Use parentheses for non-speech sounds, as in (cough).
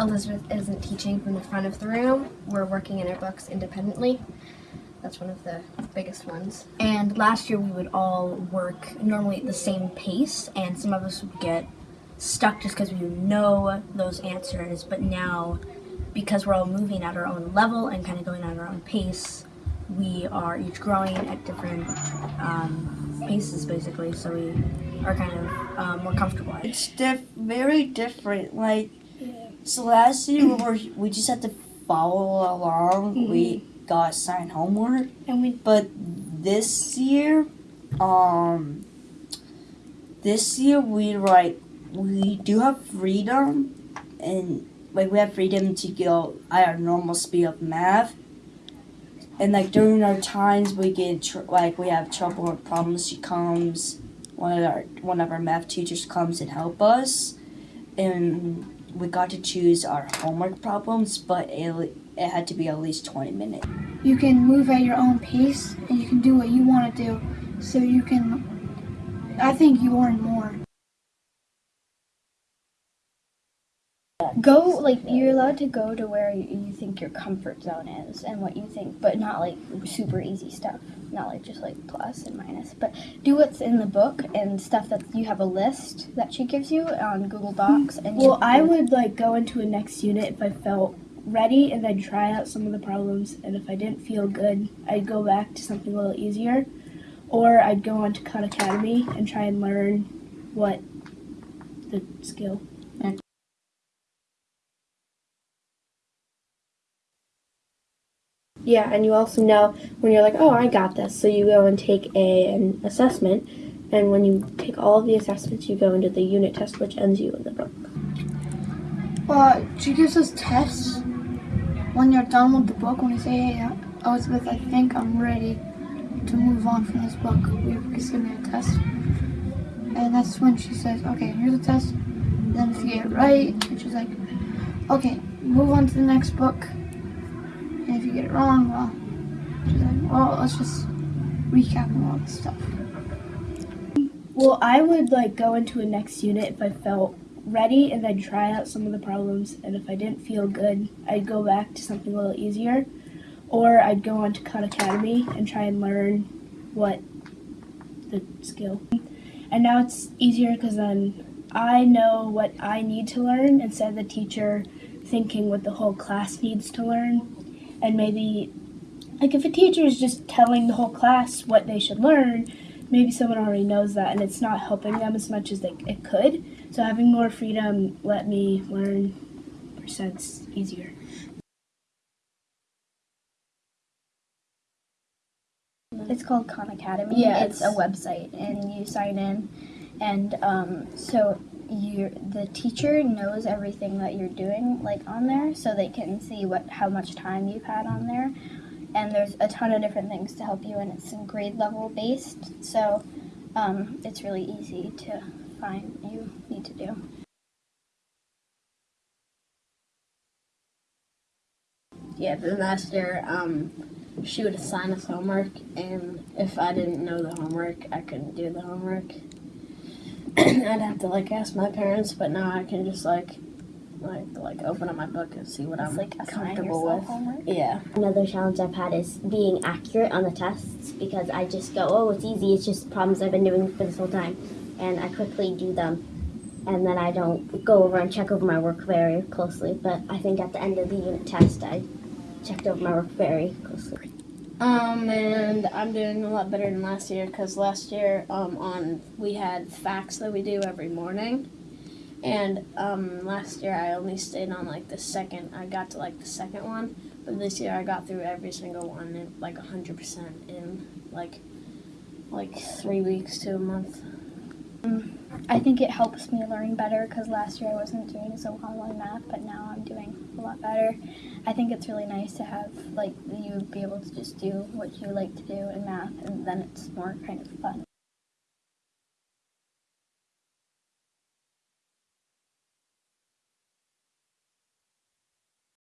Elizabeth isn't teaching from the front of the room. We're working in our books independently. That's one of the biggest ones. And last year we would all work normally at the same pace, and some of us would get stuck just because we know those answers. But now, because we're all moving at our own level and kind of going at our own pace, we are each growing at different um, paces, basically. So we are kind of um, more comfortable. It's diff- very different. Like, so last year we were we just had to follow along. We got assigned homework, And we but this year, um, this year we like we do have freedom, and like we have freedom to go at our normal speed of math. And like during our times, we get tr- like we have trouble or problems. She comes, one of our one of our math teachers comes and help us, and we got to choose our homework problems, but it, it had to be at least twenty minutes. you can move at your own pace and you can do what you want to do. So you can I think you learn more. Go like you're allowed to go to where you think your comfort zone is and what you think, but not like super easy stuff. Not like just like plus and minus, but do what's in the book and stuff that you have a list that she gives you on Google hmm. Docs. And Well, I would like go into a next unit if I felt ready and then try out some of the problems. And if I didn't feel good, I'd go back to something a little easier. Or I'd go on to Khan Academy and try and learn what the skill. Yeah, and you also know when you're like, oh, I got this. So you go and take a, an assessment, and when you take all of the assessments, you go into the unit test, which ends you in the book. Uh, she gives us tests when you're done with the book. When you say, "Hey, Elizabeth, I think I'm ready to move on from this book," just give me a test, and that's when she says, "Okay, here's a test." Then if you get it right, and she's like, "Okay, move on to the next book." And if you get it wrong, well, like, "Well, let's just recap all this stuff." Well, I would like go into a next unit if I felt ready and then try out some of the problems. And if I didn't feel good, I'd go back to something a little easier. Or I'd go on to Khan Academy and try and learn what the skill. And now it's easier because then I know what I need to learn instead of the teacher thinking what the whole class needs to learn. And maybe, like, if a teacher is just telling the whole class what they should learn, maybe someone already knows that and it's not helping them as much as they, it could. So having more freedom let me learn percents easier. it's called Khan Academy. Yeah, it's, a website, and you sign in, and um, so you the teacher knows everything that you're doing like on there, so they can see what how much time you've had on there, and there's a ton of different things to help you, and it's grade level based, so um, it's really easy to find what you need to do. Yeah, the last year, um, she would assign us homework, and if I didn't know the homework, I couldn't do the homework. (clears throat) I'd have to like ask my parents, but now I can just like, like, like open up my book and see what It's I'm like comfortable with. homework. Yeah. Another challenge I've had is being accurate on the tests because I just go, oh, it's easy. It's just problems I've been doing for this whole time. And I quickly do them. And then I don't go over and check over my work very closely. But I think at the end of the unit test, I checked over my work very closely. Um, and I'm doing a lot better than last year because last year, um, on we had facts that we do every morning, and um, last year I only stayed on like the second. I got to like the second one, but this year I got through every single one in like hundred percent in like like three weeks to a month. Mm. I think it helps me learn better because last year I wasn't doing so well in math, but now I'm doing a lot better. I think it's really nice to have like you be able to just do what you like to do in math, and then it's more kind of fun.